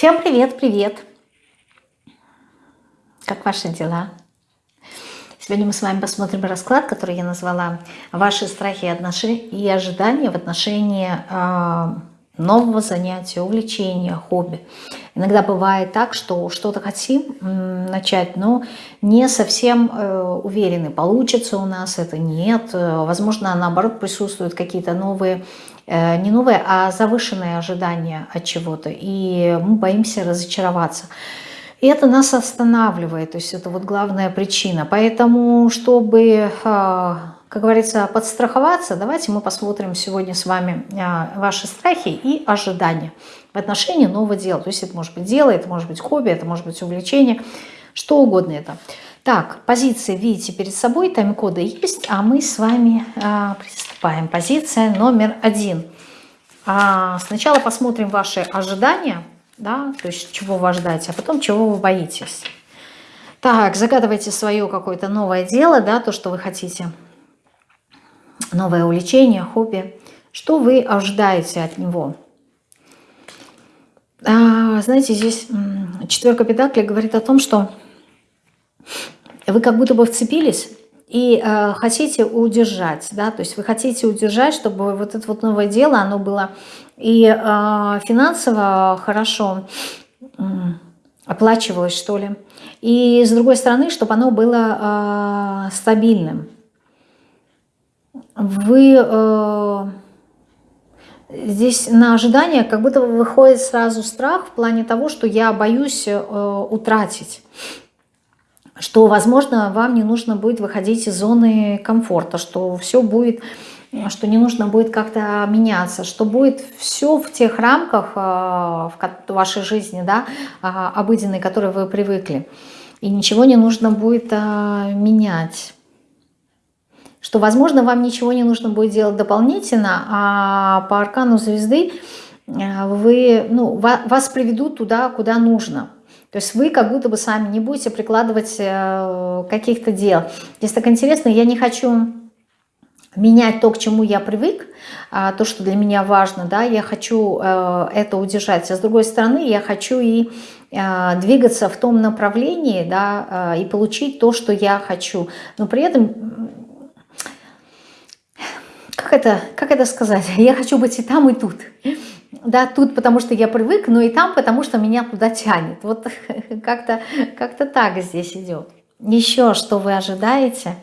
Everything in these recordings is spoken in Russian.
Всем привет, привет! Как ваши дела? Сегодня мы с вами посмотрим расклад, который я назвала «Ваши страхи и ожидания в отношении э, нового занятия, увлечения, хобби». Иногда бывает так, что что-то хотим начать, но не совсем э, уверены, получится у нас это, нет. Возможно, наоборот, присутствуют какие-то новые Э, не новые, а завышенные ожидания от чего-то, и мы боимся разочароваться. И это нас останавливает, то есть это вот главная причина. Поэтому, чтобы, э, как говорится, подстраховаться, давайте мы посмотрим сегодня с вами э, ваши страхи и ожидания в отношении нового дела. То есть это может быть дело, это может быть хобби, это может быть увлечение, что угодно это. Так, позиции видите перед собой, тайм-коды есть, а мы с вами а, приступаем. Позиция номер один. А, сначала посмотрим ваши ожидания, да, то есть чего вы ожидаете, а потом чего вы боитесь. Так, загадывайте свое какое-то новое дело, да, то, что вы хотите. Новое увлечение, хобби. Что вы ожидаете от него? А, знаете, здесь четверка педаклей говорит о том, что вы как будто бы вцепились и э, хотите удержать, да, то есть вы хотите удержать, чтобы вот это вот новое дело, оно было и э, финансово хорошо оплачивалось, что ли, и с другой стороны, чтобы оно было э, стабильным. Вы э, здесь на ожидание как будто выходит сразу страх в плане того, что я боюсь э, утратить что, возможно, вам не нужно будет выходить из зоны комфорта, что все будет, что не нужно будет как-то меняться, что будет все в тех рамках а, в вашей жизни, да, а, обыденной, к которой вы привыкли. И ничего не нужно будет а, менять. Что, возможно, вам ничего не нужно будет делать дополнительно, а по аркану звезды вы, ну, вас приведут туда, куда нужно. То есть вы как будто бы сами не будете прикладывать э, каких-то дел. Здесь так интересно, я не хочу менять то, к чему я привык, а, то, что для меня важно, да, я хочу э, это удержать. А с другой стороны, я хочу и э, двигаться в том направлении, да, и получить то, что я хочу. Но при этом, как это, как это сказать, я хочу быть и там, и тут да, тут потому что я привык, но и там потому что меня туда тянет. Вот как-то как, -то, так здесь идет. Еще что вы ожидаете?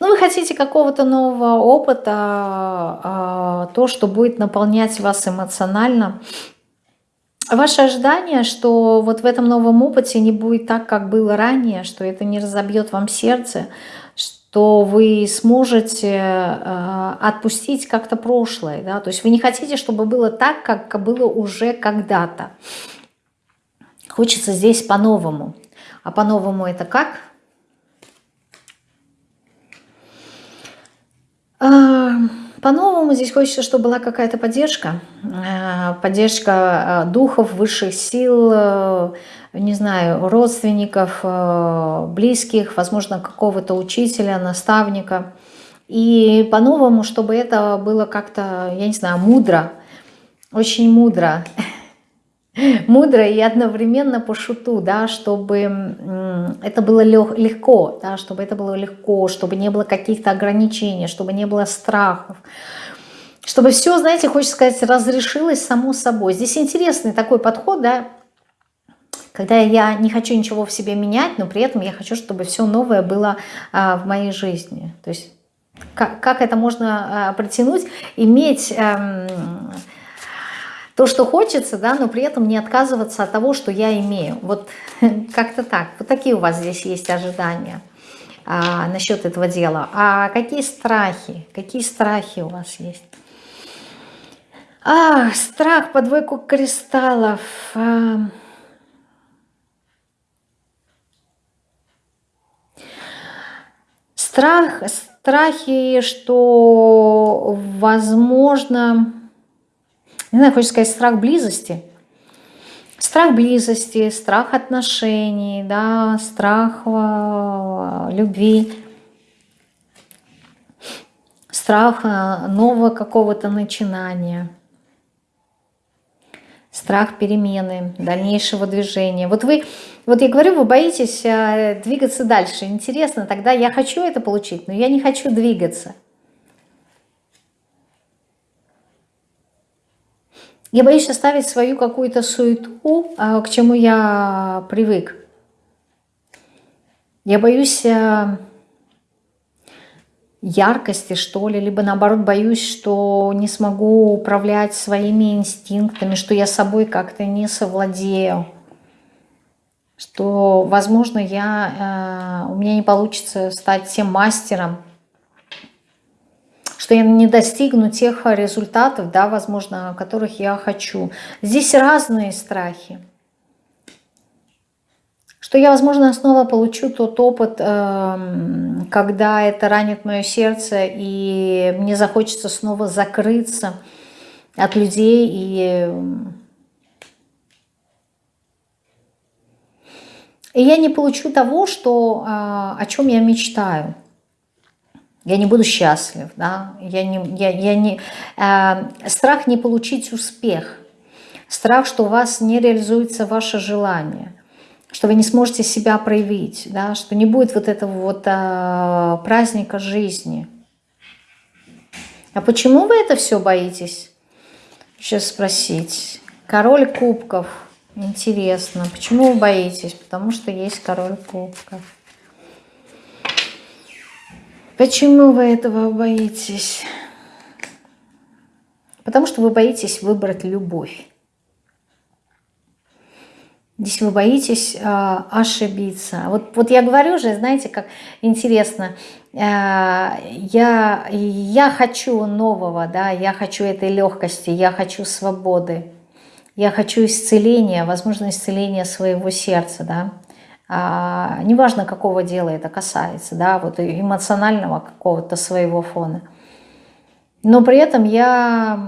Ну, вы хотите какого-то нового опыта, а, то, что будет наполнять вас эмоционально. Ваше ожидание, что вот в этом новом опыте не будет так, как было ранее, что это не разобьет вам сердце, то вы сможете э, отпустить как-то прошлое. Да? То есть вы не хотите, чтобы было так, как было уже когда-то. Хочется здесь по-новому. А по-новому это как? А, по-новому здесь хочется, чтобы была какая-то поддержка. Э, поддержка э, духов, высших сил, не знаю, родственников, э, близких, возможно, какого-то учителя, наставника. И по-новому, чтобы это было как-то, я не знаю, мудро, очень мудро. Мудро и одновременно по шуту, да, чтобы это было легко, да, чтобы это было легко, чтобы не было каких-то ограничений, чтобы не было страхов, чтобы все, знаете, хочется сказать, разрешилось само собой. Здесь интересный такой подход, да, когда я не хочу ничего в себе менять, но при этом я хочу, чтобы все новое было а, в моей жизни. То есть как, как это можно а, притянуть, иметь а, то, что хочется, да, но при этом не отказываться от того, что я имею. Вот как-то так. Вот такие у вас здесь есть ожидания а, насчет этого дела. А какие страхи? Какие страхи у вас есть? А, страх по двойку кристаллов. А, Страх, страхи, что возможно, не знаю, хочется сказать, страх близости. Страх близости, страх отношений, да, страх э, любви, страх э, нового какого-то начинания, страх перемены, дальнейшего движения. Вот вы, вот я говорю, вы боитесь э, двигаться дальше. Интересно, тогда я хочу это получить, но я не хочу двигаться. Я боюсь оставить свою какую-то суету, а, к чему я привык. Я боюсь э, яркости, что ли, либо наоборот боюсь, что не смогу управлять своими инстинктами, что я собой как-то не совладею, что, возможно, я, э, у меня не получится стать тем мастером, что я не достигну тех результатов, да, возможно, которых я хочу. Здесь разные страхи что я, возможно, снова получу тот опыт, эм, когда это ранит мое сердце, и мне захочется снова закрыться от людей и... И я не получу того, что, а, о чем я мечтаю. Я не буду счастлив, да? я не, я, я не, э, страх не получить успех, страх, что у вас не реализуется ваше желание – что вы не сможете себя проявить, да, что не будет вот этого вот а, праздника жизни. А почему вы это все боитесь? Сейчас спросить. Король кубков. Интересно. Почему вы боитесь? Потому что есть король кубков. Почему вы этого боитесь? Потому что вы боитесь выбрать любовь. Здесь вы боитесь э, ошибиться. Вот, вот я говорю же, знаете, как интересно, э, я, я хочу нового, да, я хочу этой легкости, я хочу свободы, я хочу исцеления, возможно, исцеления своего сердца, да. А, неважно, какого дела это касается, да, вот эмоционального какого-то своего фона. Но при этом я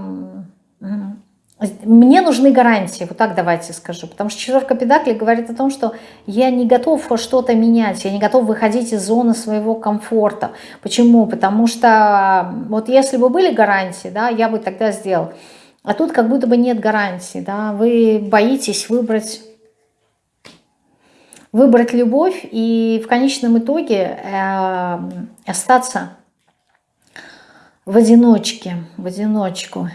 мне нужны гарантии, вот так давайте скажу, потому что четверка педаклей говорит о том, что я не готов что-то менять, я не готов выходить из зоны своего комфорта. Почему? Потому что вот если бы были гарантии, да, я бы тогда сделал. А тут как будто бы нет гарантии, да, вы боитесь выбрать выбрать любовь и в конечном итоге э, остаться в одиночке, в одиночку.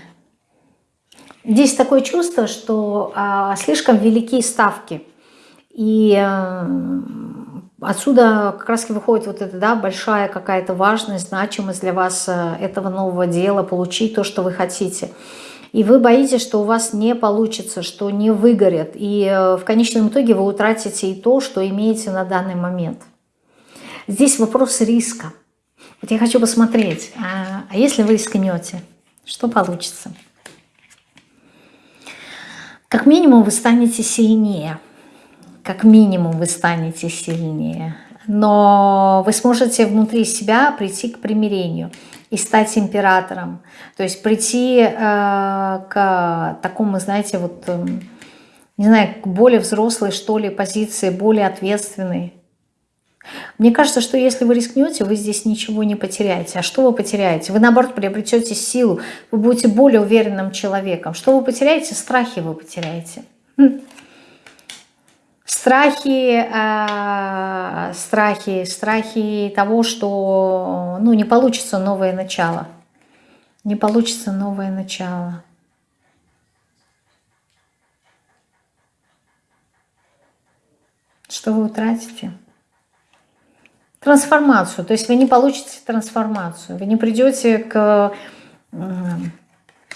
Здесь такое чувство, что а, слишком велики ставки. И а, отсюда как раз выходит вот эта да, большая какая-то важность, значимость для вас а, этого нового дела, получить то, что вы хотите. И вы боитесь, что у вас не получится, что не выгорит. И а, в конечном итоге вы утратите и то, что имеете на данный момент. Здесь вопрос риска. Вот я хочу посмотреть, а, а если вы рискнете, что получится? Как минимум вы станете сильнее. Как минимум вы станете сильнее. Но вы сможете внутри себя прийти к примирению и стать императором. То есть прийти э, к такому, знаете, вот, э, не знаю, к более взрослой, что ли, позиции, более ответственной. Мне кажется, что если вы рискнете, вы здесь ничего не потеряете. А что вы потеряете? Вы, наоборот, приобретете силу, вы будете более уверенным человеком. Что вы потеряете? Страхи вы потеряете. Хм. Страхи, э, страхи, страхи того, что ну, не получится новое начало. Не получится новое начало. Что вы утратите? Трансформацию. То есть вы не получите трансформацию, вы не придете к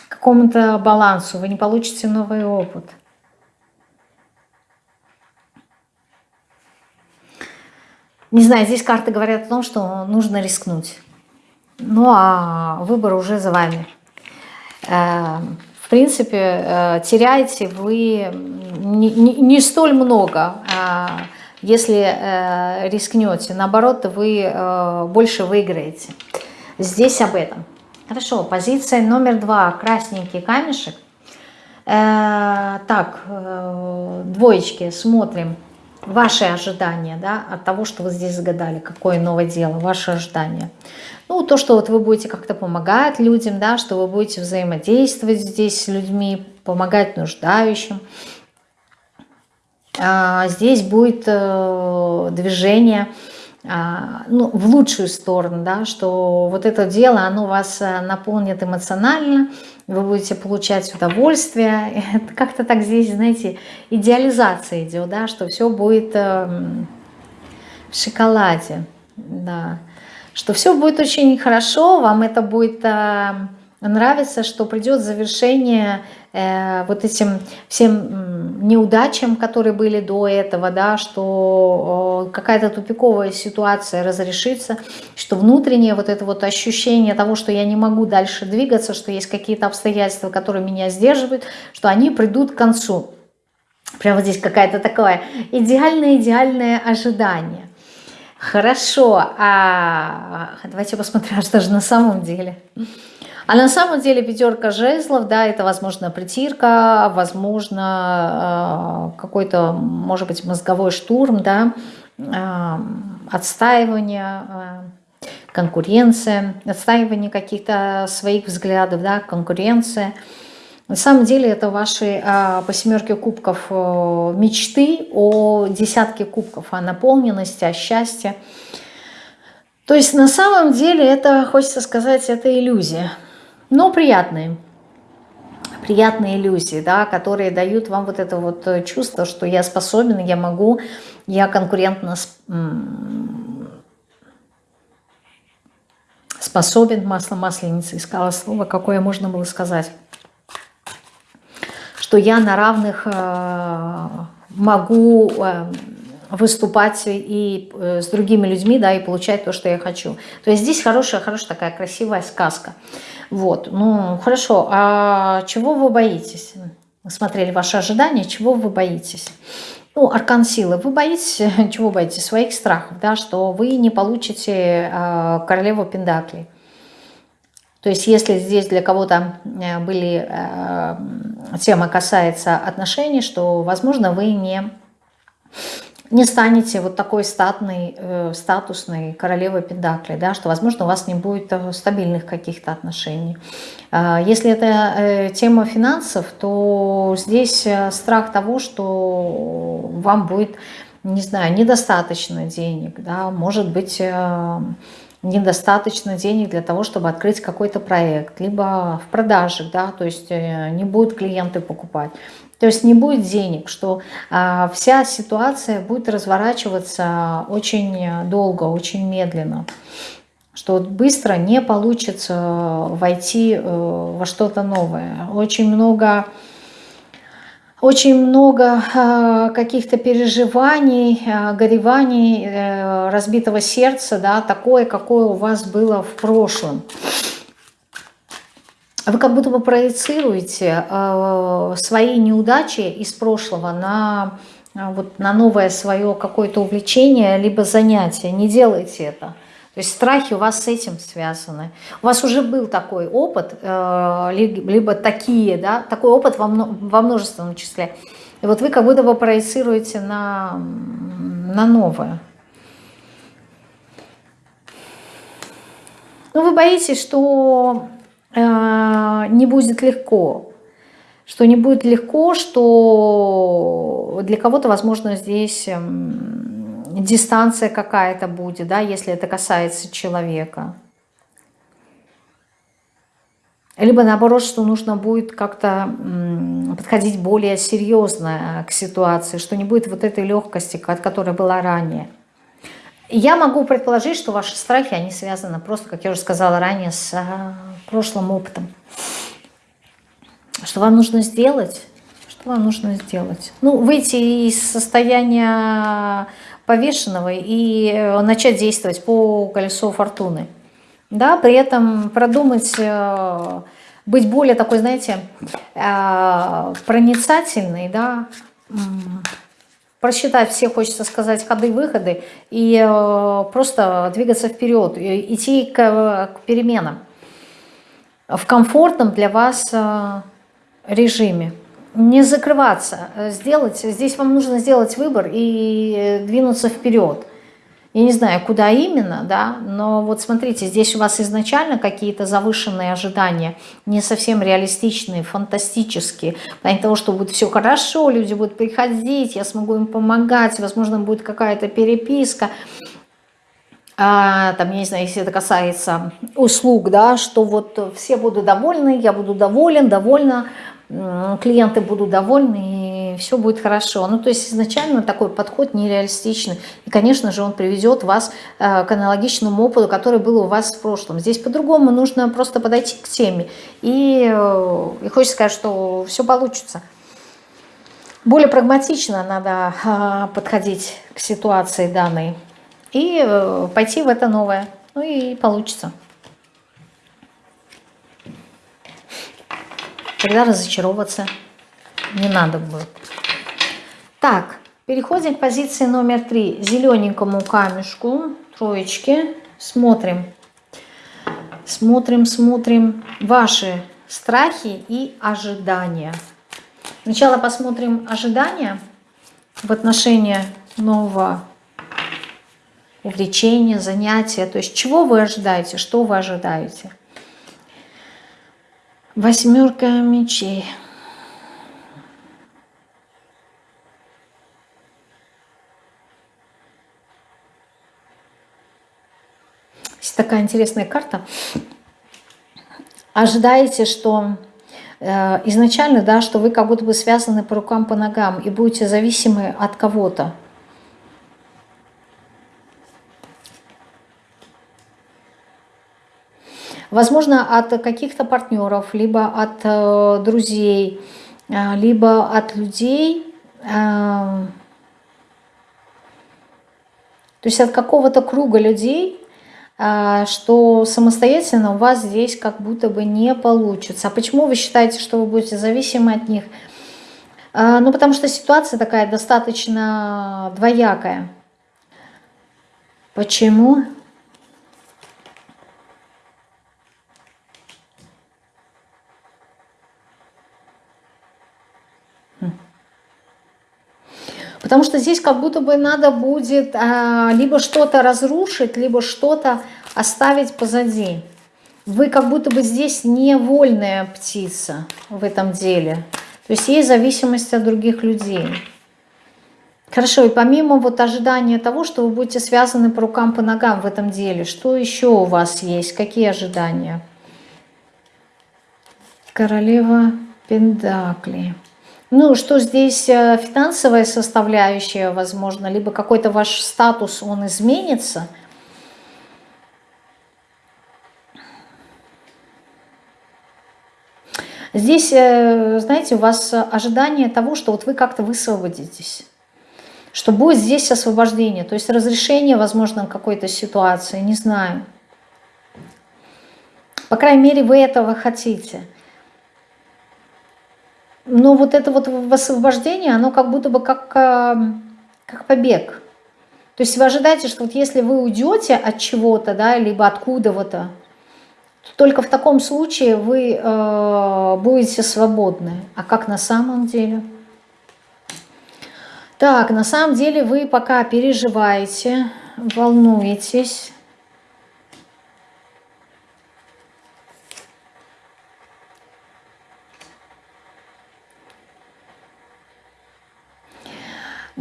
какому-то балансу, вы не получите новый опыт. Не знаю, здесь карты говорят о том, что нужно рискнуть. Ну а выбор уже за вами. Э, в принципе, э, теряете вы не, не, не столь много, а если э, рискнете. Наоборот, вы э, больше выиграете. Здесь об этом. Хорошо, позиция номер два. Красненький камешек. Э, так, э, двоечки, смотрим. ваши ожидания да, от того, что вы здесь загадали, какое новое дело, ваши ожидания. Ну, то, что вот вы будете как-то помогать людям, да, что вы будете взаимодействовать здесь с людьми, помогать нуждающим. А здесь будет э, движение а, ну, в лучшую сторону, да, что вот это дело, оно вас э, наполнит эмоционально, вы будете получать удовольствие. Как-то так здесь, знаете, идеализация идет, да, что все будет эм, в шоколаде, да, что все будет очень хорошо, вам это будет эм, нравится, что придет завершение э, вот этим всем неудачам, которые были до этого, да, что э, какая-то тупиковая ситуация разрешится, что внутреннее вот это вот ощущение того, что я не могу дальше двигаться, что есть какие-то обстоятельства, которые меня сдерживают, что они придут к концу. Прямо здесь какая-то такое идеальное-идеальное ожидание. Хорошо, а давайте посмотрим, что же на самом деле. А на самом деле пятерка жезлов, да, это, возможно, притирка, возможно, э, какой-то, может быть, мозговой штурм, да, э, отстаивание, э, конкуренция, отстаивание каких-то своих взглядов, да, конкуренция. На самом деле это ваши по семерке кубков мечты о десятке кубков, о наполненности, о счастье. То есть на самом деле это, хочется сказать, это иллюзия но приятные. Приятные иллюзии, да, которые дают вам вот это вот э, чувство, что я способен, я могу, я конкурентно способен, масло масленицы, искала слово, какое можно было сказать, что я на равных э, могу э, выступать и с другими людьми, да, и получать то, что я хочу. То есть здесь хорошая, хорошая такая красивая сказка. Вот, ну, хорошо, а чего вы боитесь? Мы смотрели ваши ожидания, чего вы боитесь? Ну, аркан силы. Вы боитесь, чего боитесь? Своих страхов, да, что вы не получите э, королеву Пендаклей. То есть, если здесь для кого-то э, были, э, тема касается отношений, что, возможно, вы не не станете вот такой статной, э, статусной королевой Пендакли, да, что, возможно, у вас не будет стабильных каких-то отношений. Э, если это э, тема финансов, то здесь э, страх того, что вам будет, не знаю, недостаточно денег, да, может быть... Э, недостаточно денег для того, чтобы открыть какой-то проект, либо в продаже, да, то есть э, не будут клиенты покупать. То есть не будет денег, что а, вся ситуация будет разворачиваться очень долго, очень медленно. Что быстро не получится войти э, во что-то новое. Очень много очень много э, каких-то переживаний, э, гореваний, э, разбитого сердца, да, такое, какое у вас было в прошлом. Вы как будто бы проецируете свои неудачи из прошлого на, вот, на новое свое какое-то увлечение, либо занятие. Не делайте это. То есть страхи у вас с этим связаны. У вас уже был такой опыт, э, либо такие, да, такой опыт во, множественном числе. И вот вы как будто бы проецируете на, на новое. Ну, вы боитесь, что э, не будет легко, что не будет легко, что для кого-то, возможно, здесь... Э, дистанция какая-то будет, да, если это касается человека. Либо наоборот, что нужно будет как-то подходить более серьезно к ситуации, что не будет вот этой легкости, от которой была ранее. Я могу предположить, что ваши страхи, они связаны просто, как я уже сказала ранее, с а, прошлым опытом. Что вам нужно сделать? Что вам нужно сделать? Ну, выйти из состояния повешенного и э, начать действовать по колесу фортуны. Да, при этом продумать, э, быть более такой, знаете, э, проницательной, да, просчитать все, хочется сказать, ходы-выходы и просто двигаться вперед, идти к, к переменам в комфортном для вас режиме. Не закрываться, сделать, здесь вам нужно сделать выбор и двинуться вперед. Я не знаю, куда именно, да, но вот смотрите, здесь у вас изначально какие-то завышенные ожидания, не совсем реалистичные, фантастические. В плане того, что будет все хорошо, люди будут приходить, я смогу им помогать, возможно, будет какая-то переписка. А, там, я не знаю, если это касается услуг, да, что вот все будут довольны, я буду доволен, довольна, клиенты будут довольны, и все будет хорошо. Ну, то есть изначально такой подход нереалистичный. И, конечно же, он приведет вас э, к аналогичному опыту, который был у вас в прошлом. Здесь по-другому нужно просто подойти к теме. И, э, и хочется сказать, что все получится. Более прагматично надо э, подходить к ситуации данной и пойти в это новое. Ну и получится. Тогда разочаровываться не надо будет. Так, переходим к позиции номер три. Зелененькому камешку, троечки. Смотрим. Смотрим, смотрим ваши страхи и ожидания. Сначала посмотрим ожидания в отношении нового увлечения, занятия. То есть чего вы ожидаете, что вы ожидаете. Восьмерка мечей. Есть такая интересная карта. Ожидаете, что э, изначально, да, что вы как будто бы связаны по рукам, по ногам и будете зависимы от кого-то. Возможно, от каких-то партнеров, либо от э, друзей, э, либо от людей, э, то есть от какого-то круга людей, что самостоятельно у вас здесь как будто бы не получится. А почему вы считаете, что вы будете зависимы от них? Ну, потому что ситуация такая достаточно двоякая. Почему? Почему? Потому что здесь как будто бы надо будет а, либо что-то разрушить, либо что-то оставить позади. Вы как будто бы здесь невольная птица в этом деле. То есть есть зависимость от других людей. Хорошо, и помимо вот ожидания того, что вы будете связаны по рукам, по ногам в этом деле, что еще у вас есть? Какие ожидания? Королева Пендакли. Ну, что здесь э, финансовая составляющая, возможно, либо какой-то ваш статус, он изменится. Здесь, э, знаете, у вас ожидание того, что вот вы как-то высвободитесь, что будет здесь освобождение, то есть разрешение, возможно, какой-то ситуации, не знаю. По крайней мере, вы этого хотите. Но вот это вот освобождение, оно как будто бы как, э, как побег. То есть вы ожидаете, что вот если вы уйдете от чего-то, да, либо откуда-то, то только в таком случае вы э, будете свободны. А как на самом деле? Так, на самом деле вы пока переживаете, волнуетесь,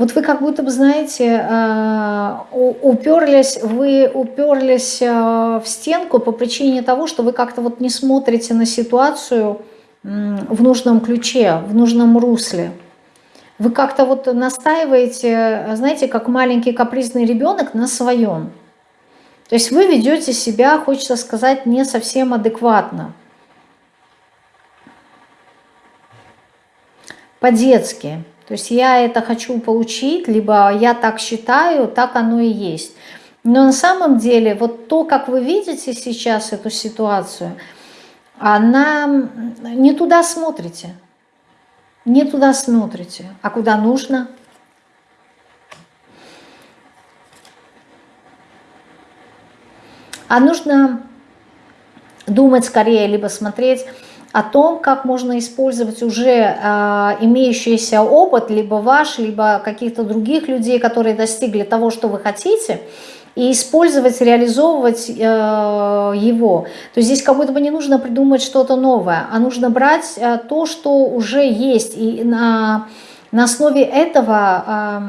Вот вы как будто бы, знаете, э, уперлись, вы уперлись э, в стенку по причине того, что вы как-то вот не смотрите на ситуацию в нужном ключе, в нужном русле. Вы как-то вот настаиваете, знаете, как маленький капризный ребенок на своем. То есть вы ведете себя, хочется сказать, не совсем адекватно. По-детски. То есть я это хочу получить, либо я так считаю, так оно и есть. Но на самом деле вот то, как вы видите сейчас эту ситуацию, она не туда смотрите. Не туда смотрите. А куда нужно? А нужно думать скорее, либо смотреть о том, как можно использовать уже э, имеющийся опыт, либо ваш, либо каких-то других людей, которые достигли того, что вы хотите, и использовать, реализовывать э, его. То есть здесь как будто бы не нужно придумать что-то новое, а нужно брать э, то, что уже есть, и на, на основе этого, э,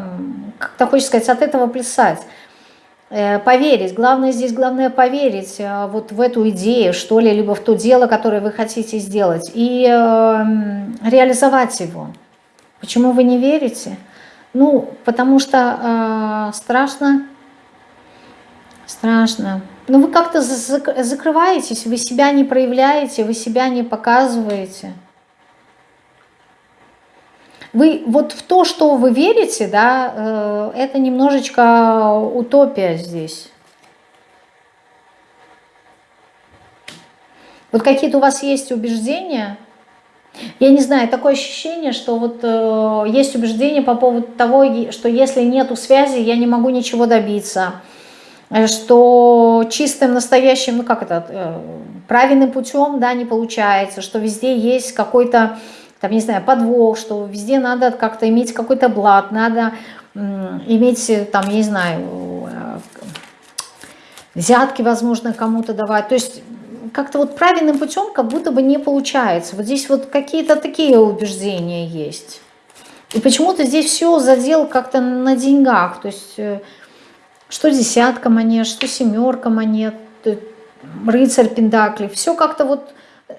как-то хочется сказать, от этого плясать. Э, поверить, главное здесь, главное поверить э, вот в эту идею, что ли, либо в то дело, которое вы хотите сделать, и э, реализовать его. Почему вы не верите? Ну, потому что э, страшно, страшно. Ну, вы как-то закрываетесь, вы себя не проявляете, вы себя не показываете. Вы вот в то, что вы верите, да, э, это немножечко утопия здесь. Вот какие-то у вас есть убеждения, я не знаю, такое ощущение, что вот э, есть убеждение по поводу того, что если нету связи, я не могу ничего добиться, э, что чистым, настоящим, ну как это, э, правильным путем, да, не получается, что везде есть какой-то там, не знаю, подвох, что везде надо как-то иметь какой-то блат, надо иметь, там, я не знаю, э, взятки, возможно, кому-то давать. То есть как-то вот правильным путем как будто бы не получается. Вот здесь вот какие-то такие убеждения есть. И почему-то здесь все задел как-то на деньгах. То есть э, что десятка монет, что семерка монет, э, рыцарь пендакли. Все как-то вот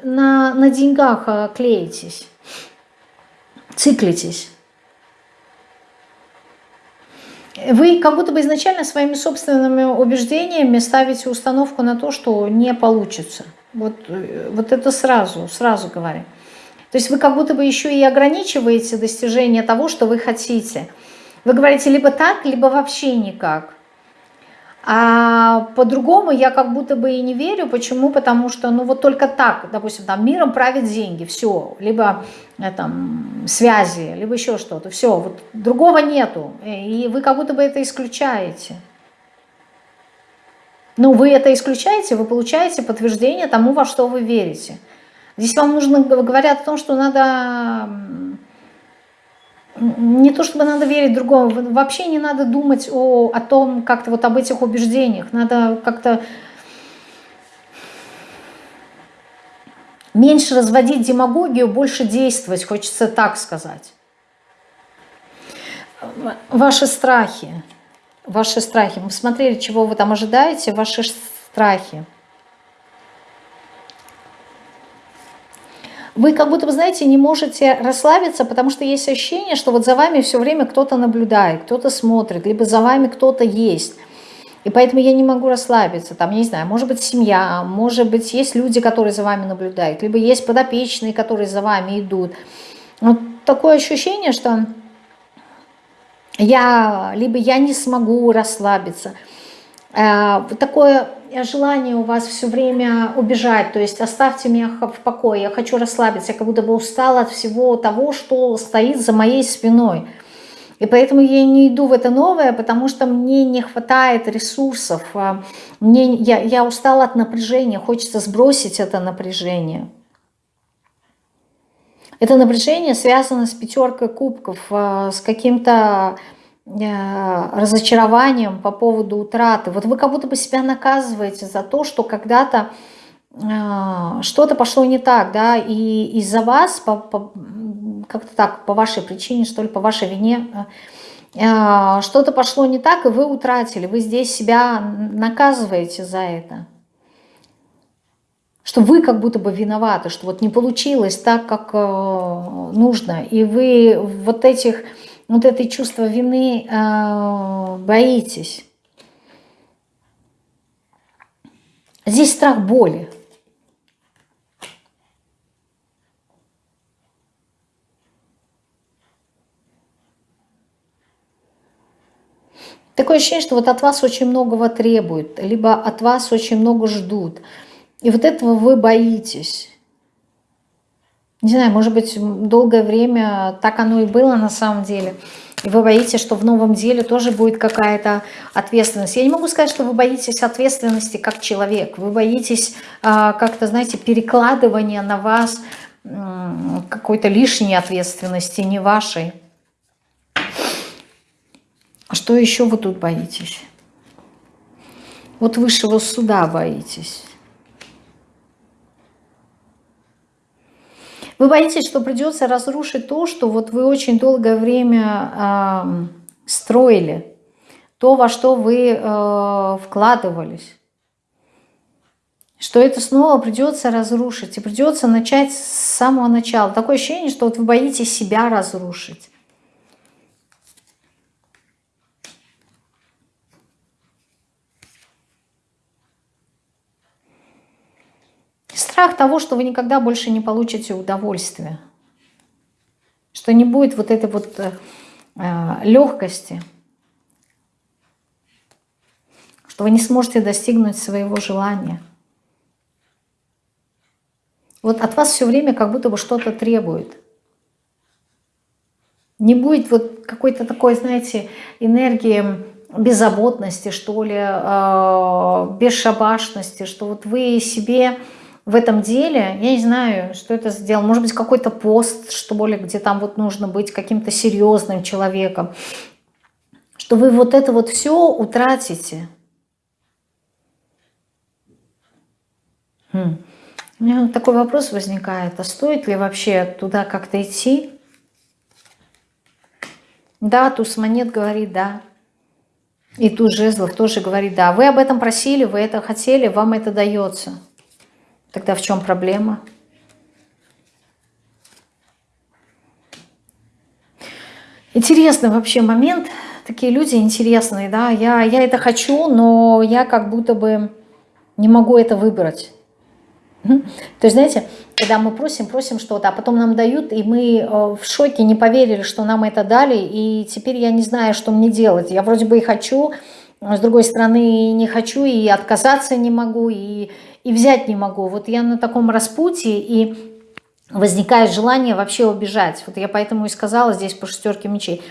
на, на деньгах клеитесь циклитесь. Вы как будто бы изначально своими собственными убеждениями ставите установку на то, что не получится. Вот, вот это сразу, сразу говорю. То есть вы как будто бы еще и ограничиваете достижение того, что вы хотите. Вы говорите либо так, либо вообще никак. А по-другому я как будто бы и не верю. Почему? Потому что, ну вот только так, допустим, там миром правят деньги, все, либо э, там связи, либо еще что-то, все, вот другого нету. И вы как будто бы это исключаете. Ну, вы это исключаете, вы получаете подтверждение тому, во что вы верите. Здесь вам нужно, говорят о том, что надо не то чтобы надо верить другому, вообще не надо думать о, о том, как-то вот об этих убеждениях, надо как-то меньше разводить демагогию, больше действовать, хочется так сказать. Ваши страхи, ваши страхи, мы смотрели, чего вы там ожидаете, ваши страхи. Вы как будто, знаете, не можете расслабиться, потому что есть ощущение, что вот за вами все время кто-то наблюдает, кто-то смотрит, либо за вами кто-то есть. И поэтому я не могу расслабиться. Там, я не знаю, может быть семья, может быть есть люди, которые за вами наблюдают, либо есть подопечные, которые за вами идут. Вот такое ощущение, что я, либо я не смогу расслабиться. Э, такое желание у вас все время убежать, то есть оставьте меня в покое, я хочу расслабиться, я как будто бы устала от всего того, что стоит за моей спиной. И поэтому я не иду в это новое, потому что мне не хватает ресурсов, а мне, я, я устала от напряжения, хочется сбросить это напряжение. Это напряжение связано с пятеркой кубков, а, с каким-то Э, разочарованием по поводу утраты. Вот вы как будто бы себя наказываете за то, что когда-то э, что-то пошло не так, да, и из-за вас, по, по, как-то так, по вашей причине, что ли, по вашей вине, э, что-то пошло не так, и вы утратили, вы здесь себя наказываете за это. Что вы как будто бы виноваты, что вот не получилось так, как нужно, и вы вот этих вот это чувство вины э, боитесь. Здесь страх боли. Такое ощущение, что вот от вас очень многого требуют, либо от вас очень много ждут. И вот этого вы боитесь. Не знаю, может быть, долгое время так оно и было на самом деле. И вы боитесь, что в новом деле тоже будет какая-то ответственность. Я не могу сказать, что вы боитесь ответственности как человек. Вы боитесь а, как-то, знаете, перекладывания на вас какой-то лишней ответственности, не вашей. А что еще вы тут боитесь? Вот высшего суда боитесь. Вы боитесь, что придется разрушить то, что вот вы очень долгое время э, строили, то, во что вы э, вкладывались. Что это снова придется разрушить, и придется начать с самого начала. Такое ощущение, что вот вы боитесь себя разрушить. Страх того, что вы никогда больше не получите удовольствия. Что не будет вот этой вот э, э, легкости. Что вы не сможете достигнуть своего желания. Вот от вас все время как будто бы что-то требует. Не будет вот какой-то такой, знаете, энергии беззаботности, что ли, э, бесшабашности, что вот вы себе в этом деле, я не знаю, что это сделал, может быть, какой-то пост, что ли, где там вот нужно быть каким-то серьезным человеком, что вы вот это вот все утратите. Хм. У меня такой вопрос возникает, а стоит ли вообще туда как-то идти? Да, туз монет говорит да. И туз жезлов тоже говорит да. Вы об этом просили, вы это хотели, вам это дается. Тогда в чем проблема? Интересный вообще момент. Такие люди интересные, да. Я, я это хочу, но я как будто бы не могу это выбрать. То есть, знаете, когда мы просим, просим что-то, а потом нам дают, и мы э, в шоке, не поверили, что нам это дали, и теперь я не знаю, что мне делать. Я вроде бы и хочу, с другой стороны не хочу, и отказаться не могу, и, и взять не могу. Вот я на таком распутье, и возникает желание вообще убежать. Вот я поэтому и сказала здесь по шестерке мечей.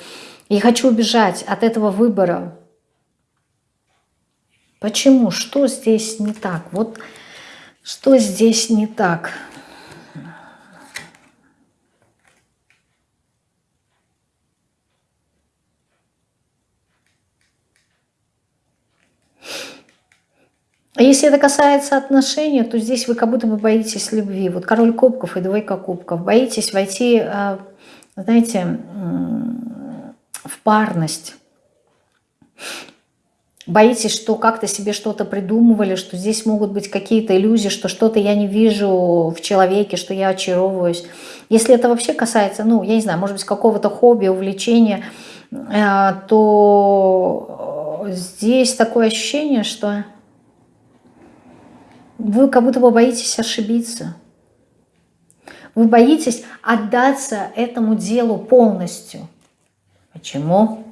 Я хочу убежать от этого выбора. Почему? Что здесь не так? Вот что здесь не так? Если это касается отношений, то здесь вы как будто бы боитесь любви. Вот король кубков и двойка кубков. Боитесь войти, э, знаете, в парность. Боитесь, что как-то себе что-то придумывали, что здесь могут быть какие-то иллюзии, что что-то я не вижу в человеке, что я очаровываюсь. Если это вообще касается, ну, я не знаю, может быть, какого-то хобби, увлечения, э, то здесь такое ощущение, что вы как будто бы боитесь ошибиться. Вы боитесь отдаться этому делу полностью. Почему?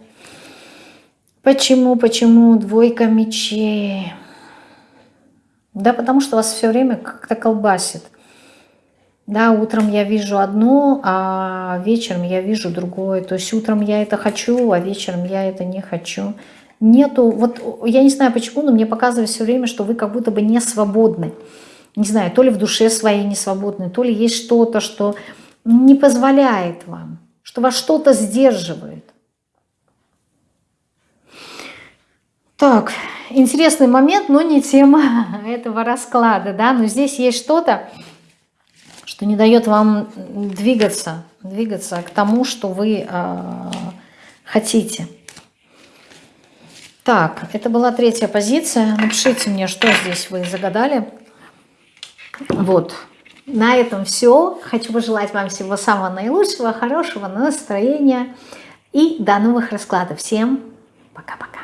Почему, почему двойка мечей? Да потому что вас все время как-то колбасит. Да, утром я вижу одно, а вечером я вижу другое. То есть утром я это хочу, а вечером я это не хочу нету, вот я не знаю почему, но мне показывает все время, что вы как будто бы не свободны. Не знаю, то ли в душе своей не свободны, то ли есть что-то, что не позволяет вам, что вас что-то сдерживает. Так, интересный момент, но не тема этого расклада, да, но здесь есть что-то, что не дает вам двигаться, двигаться к тому, что вы э, хотите. Так, это была третья позиция. Напишите мне, что здесь вы загадали. Вот. На этом все. Хочу пожелать вам всего самого наилучшего, хорошего настроения. И до новых раскладов. Всем пока-пока.